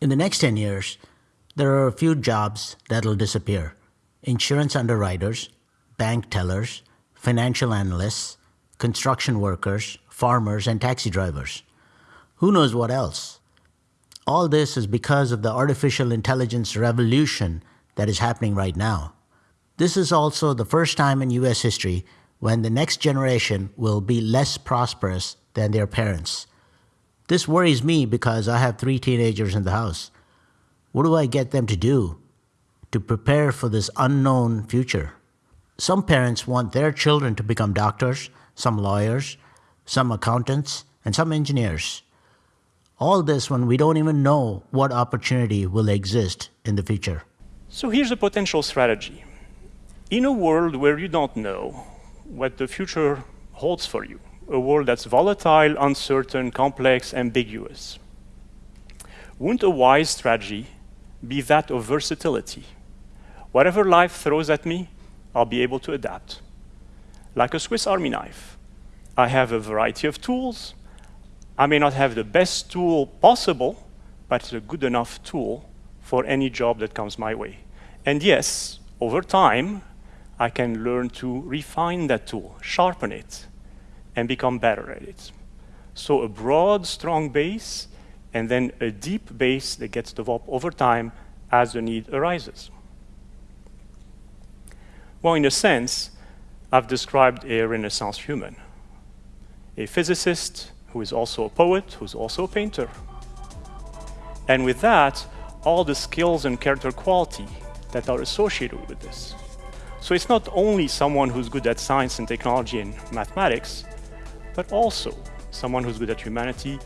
In the next 10 years, there are a few jobs that'll disappear. Insurance underwriters, bank tellers, financial analysts, construction workers, farmers, and taxi drivers. Who knows what else? All this is because of the artificial intelligence revolution that is happening right now. This is also the first time in US history when the next generation will be less prosperous than their parents. This worries me because I have three teenagers in the house. What do I get them to do to prepare for this unknown future? Some parents want their children to become doctors, some lawyers, some accountants, and some engineers. All this when we don't even know what opportunity will exist in the future. So here's a potential strategy. In a world where you don't know what the future holds for you, a world that's volatile, uncertain, complex, ambiguous. Wouldn't a wise strategy be that of versatility? Whatever life throws at me, I'll be able to adapt. Like a Swiss Army knife. I have a variety of tools. I may not have the best tool possible, but it's a good enough tool for any job that comes my way. And yes, over time, I can learn to refine that tool, sharpen it, and become better at it. So a broad, strong base, and then a deep base that gets developed over time as the need arises. Well, in a sense, I've described a Renaissance human, a physicist who is also a poet, who's also a painter. And with that, all the skills and character quality that are associated with this. So it's not only someone who's good at science and technology and mathematics, but also someone who's good at humanity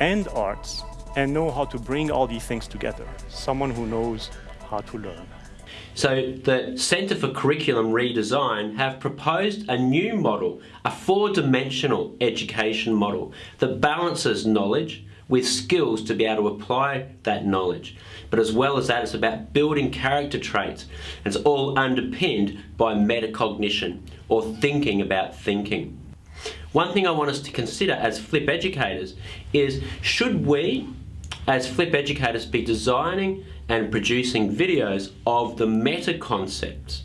and arts and know how to bring all these things together. Someone who knows how to learn. So the Centre for Curriculum Redesign have proposed a new model, a four-dimensional education model that balances knowledge with skills to be able to apply that knowledge. But as well as that, it's about building character traits. It's all underpinned by metacognition, or thinking about thinking. One thing I want us to consider as flip educators is should we as flip educators be designing and producing videos of the meta concepts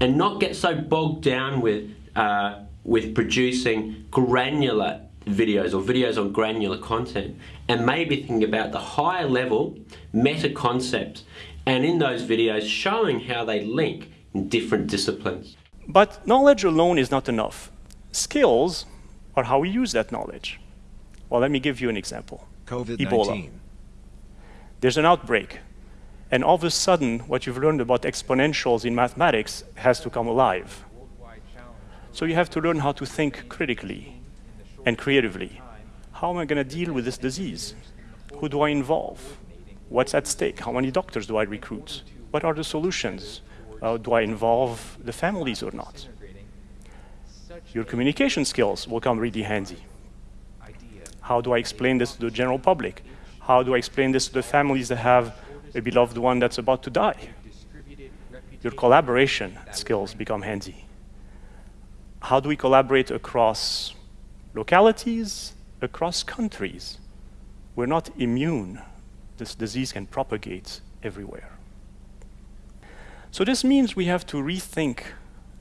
and not get so bogged down with uh, with producing granular videos or videos on granular content and maybe thinking about the higher level meta concepts and in those videos showing how they link in different disciplines. But knowledge alone is not enough. Skills are how we use that knowledge. Well, let me give you an example. covid Ebola. There's an outbreak, and all of a sudden, what you've learned about exponentials in mathematics has to come alive. So you have to learn how to think critically and creatively. How am I going to deal with this disease? Who do I involve? What's at stake? How many doctors do I recruit? What are the solutions? Uh, do I involve the families or not? Your communication skills will come really handy. How do I explain this to the general public? How do I explain this to the families that have a beloved one that's about to die? Your collaboration skills become handy. How do we collaborate across localities, across countries? We're not immune. This disease can propagate everywhere. So this means we have to rethink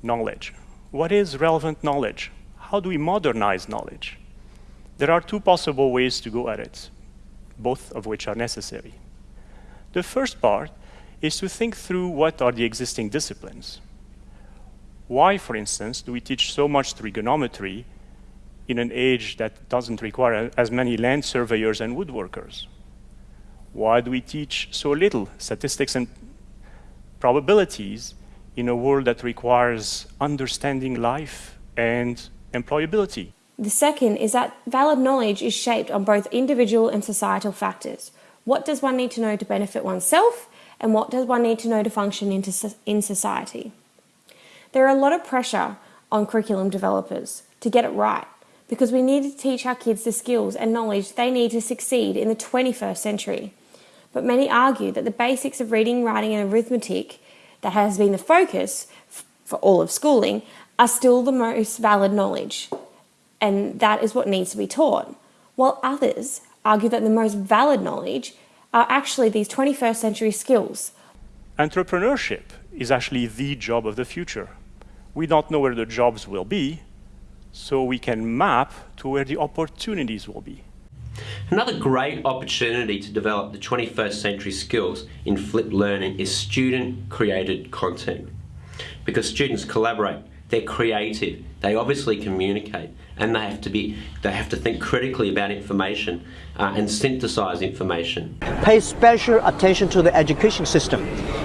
knowledge. What is relevant knowledge? How do we modernize knowledge? There are two possible ways to go at it, both of which are necessary. The first part is to think through what are the existing disciplines. Why, for instance, do we teach so much trigonometry in an age that doesn't require as many land surveyors and woodworkers? Why do we teach so little statistics and probabilities in a world that requires understanding life and employability. The second is that valid knowledge is shaped on both individual and societal factors. What does one need to know to benefit oneself, and what does one need to know to function in society? There are a lot of pressure on curriculum developers to get it right because we need to teach our kids the skills and knowledge they need to succeed in the 21st century. But many argue that the basics of reading, writing, and arithmetic that has been the focus for all of schooling are still the most valid knowledge, and that is what needs to be taught, while others argue that the most valid knowledge are actually these 21st century skills? Entrepreneurship is actually the job of the future. We don't know where the jobs will be, so we can map to where the opportunities will be. Another great opportunity to develop the 21st century skills in flipped learning is student created content. Because students collaborate, they're creative, they obviously communicate, and they have to be they have to think critically about information uh, and synthesize information. Pay special attention to the education system.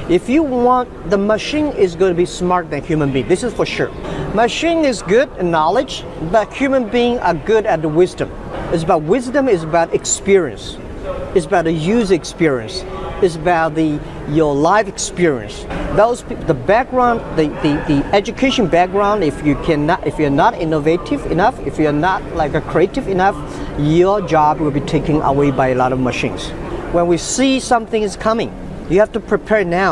If you want the machine is going to be smarter than human being. This is for sure. Machine is good in knowledge, but human being are good at the wisdom. It's about wisdom, it's about experience. It's about the user experience. It's about the your life experience. Those the background, the, the, the education background. If you cannot, if you're not innovative enough, if you're not like a creative enough, your job will be taken away by a lot of machines. When we see something is coming, you have to prepare now.